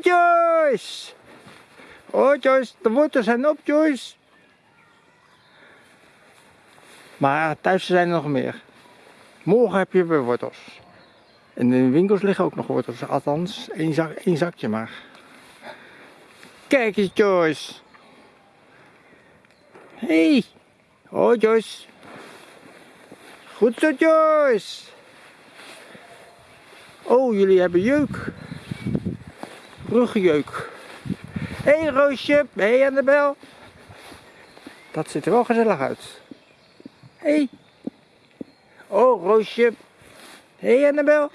Joyce! Oh Joyce, de wortels zijn op Joyce! Maar thuis zijn er nog meer. Morgen heb je weer wortels. En in de winkels liggen ook nog wortels. Althans, één, zak, zakje maar. Kijk eens Joyce! Hey! Oh Joyce! Goed zo Joyce! Oh, jullie hebben jeuk. Ruggenjeuk. Hé hey, Roosje, hé Annabel. Dat ziet er wel gezellig uit. Hé. Hey. Oh, Roosje. Hé hey, Annabel.